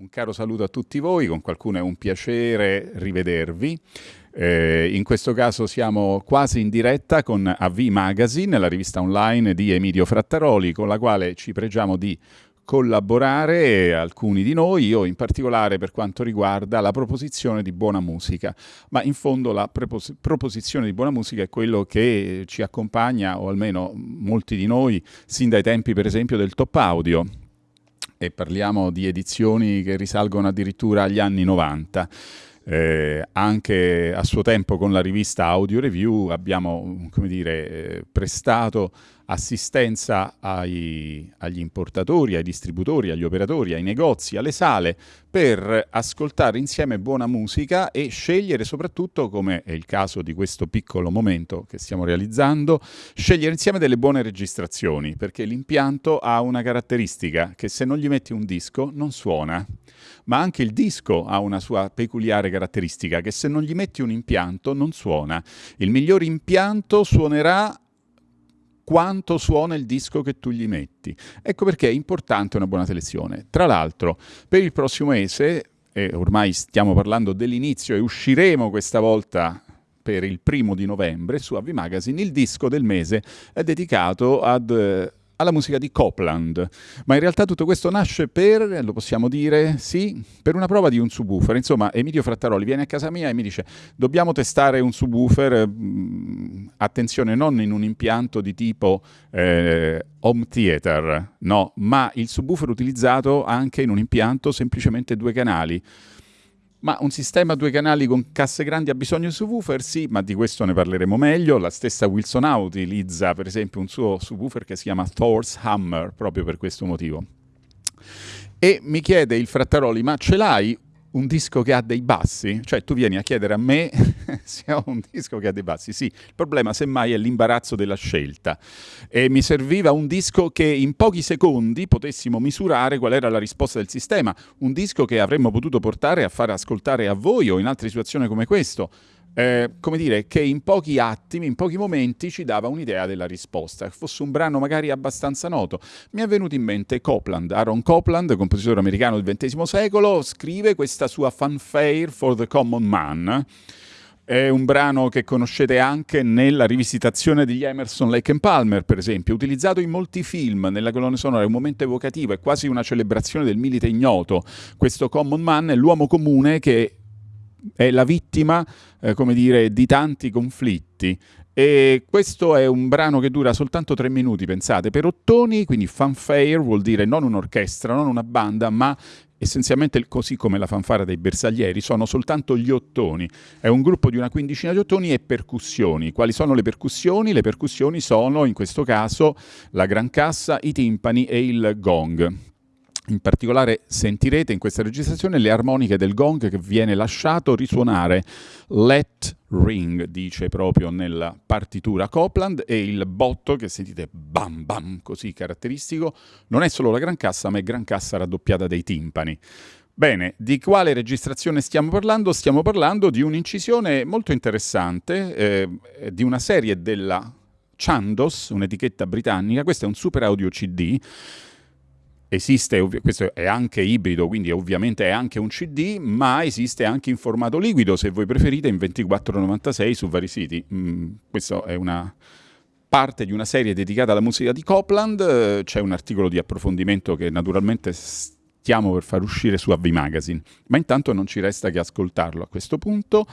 Un caro saluto a tutti voi, con qualcuno è un piacere rivedervi. Eh, in questo caso siamo quasi in diretta con AV Magazine, la rivista online di Emilio Frattaroli, con la quale ci pregiamo di collaborare alcuni di noi, io in particolare per quanto riguarda la proposizione di buona musica, ma in fondo la proposizione di buona musica è quello che ci accompagna, o almeno molti di noi, sin dai tempi per esempio del top audio, e parliamo di edizioni che risalgono addirittura agli anni 90. Eh, anche a suo tempo con la rivista Audio Review abbiamo dire, eh, prestato assistenza ai, agli importatori, ai distributori, agli operatori, ai negozi, alle sale per ascoltare insieme buona musica e scegliere soprattutto, come è il caso di questo piccolo momento che stiamo realizzando, scegliere insieme delle buone registrazioni, perché l'impianto ha una caratteristica che se non gli metti un disco non suona, ma anche il disco ha una sua peculiare caratteristica che se non gli metti un impianto non suona. Il miglior impianto suonerà quanto suona il disco che tu gli metti. Ecco perché è importante una buona selezione. Tra l'altro, per il prossimo mese, e ormai stiamo parlando dell'inizio e usciremo questa volta per il primo di novembre su Avi Magazine, il disco del mese è dedicato ad eh, alla musica di Copland. Ma in realtà tutto questo nasce per, lo possiamo dire, sì, per una prova di un subwoofer. Insomma, Emilio Frattaroli viene a casa mia e mi dice dobbiamo testare un subwoofer, mm, attenzione, non in un impianto di tipo eh, home theater, no, ma il subwoofer utilizzato anche in un impianto semplicemente due canali. Ma un sistema a due canali con casse grandi ha bisogno di subwoofer? Sì, ma di questo ne parleremo meglio. La stessa Wilson A utilizza per esempio un suo subwoofer che si chiama Thor's Hammer, proprio per questo motivo. E mi chiede il Frattaroli, ma ce l'hai un disco che ha dei bassi? Cioè tu vieni a chiedere a me se ho un disco che ha dei bassi. Sì, il problema semmai è l'imbarazzo della scelta. E mi serviva un disco che in pochi secondi potessimo misurare qual era la risposta del sistema. Un disco che avremmo potuto portare a far ascoltare a voi o in altre situazioni come questo eh, come dire, che in pochi attimi, in pochi momenti ci dava un'idea della risposta. Fosse un brano magari abbastanza noto. Mi è venuto in mente Copland, Aaron Copland, compositore americano del XX secolo, scrive questa sua Fanfare for the Common Man. È un brano che conoscete anche nella rivisitazione degli Emerson, Lake and Palmer, per esempio, utilizzato in molti film, nella colonna sonora, è un momento evocativo, è quasi una celebrazione del milite ignoto. Questo Common Man è l'uomo comune che è la vittima, eh, come dire, di tanti conflitti. E questo è un brano che dura soltanto tre minuti, pensate, per ottoni, quindi fanfare vuol dire non un'orchestra, non una banda, ma essenzialmente così come la fanfara dei bersaglieri, sono soltanto gli ottoni. È un gruppo di una quindicina di ottoni e percussioni. Quali sono le percussioni? Le percussioni sono, in questo caso, la gran cassa, i timpani e il gong. In particolare sentirete in questa registrazione le armoniche del gong che viene lasciato risuonare Let Ring, dice proprio nella partitura Copland, e il botto che sentite bam bam così caratteristico non è solo la gran cassa, ma è gran cassa raddoppiata dai timpani. Bene, di quale registrazione stiamo parlando? Stiamo parlando di un'incisione molto interessante, eh, di una serie della Chandos, un'etichetta britannica, questo è un super audio CD, Esiste, questo è anche ibrido, quindi ovviamente è anche un CD, ma esiste anche in formato liquido, se voi preferite, in 24,96 su vari siti. Mm, questa è una parte di una serie dedicata alla musica di Copland, c'è un articolo di approfondimento che naturalmente stiamo per far uscire su AV Magazine, ma intanto non ci resta che ascoltarlo a questo punto.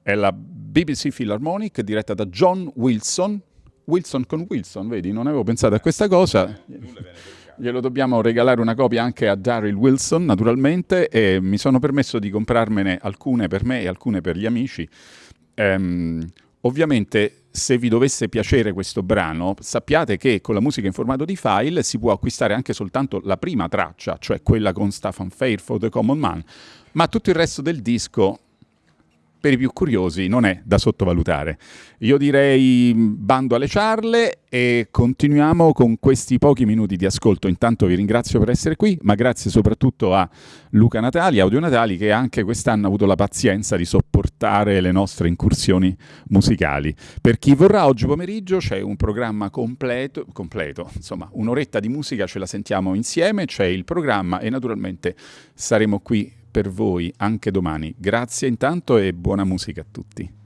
È la BBC Philharmonic diretta da John Wilson, Wilson con Wilson, vedi, non avevo pensato a questa cosa. Glielo dobbiamo regalare una copia anche a Daryl Wilson, naturalmente, e mi sono permesso di comprarmene alcune per me e alcune per gli amici. Um, ovviamente, se vi dovesse piacere questo brano, sappiate che con la musica in formato di file si può acquistare anche soltanto la prima traccia, cioè quella con Stefan Fair for the Common Man, ma tutto il resto del disco per i più curiosi non è da sottovalutare. Io direi bando alle ciarle e continuiamo con questi pochi minuti di ascolto. Intanto vi ringrazio per essere qui, ma grazie soprattutto a Luca Natali, Audio Natali, che anche quest'anno ha avuto la pazienza di sopportare le nostre incursioni musicali. Per chi vorrà, oggi pomeriggio c'è un programma completo, completo, insomma un'oretta di musica ce la sentiamo insieme, c'è il programma e naturalmente saremo qui per voi anche domani. Grazie intanto e buona musica a tutti.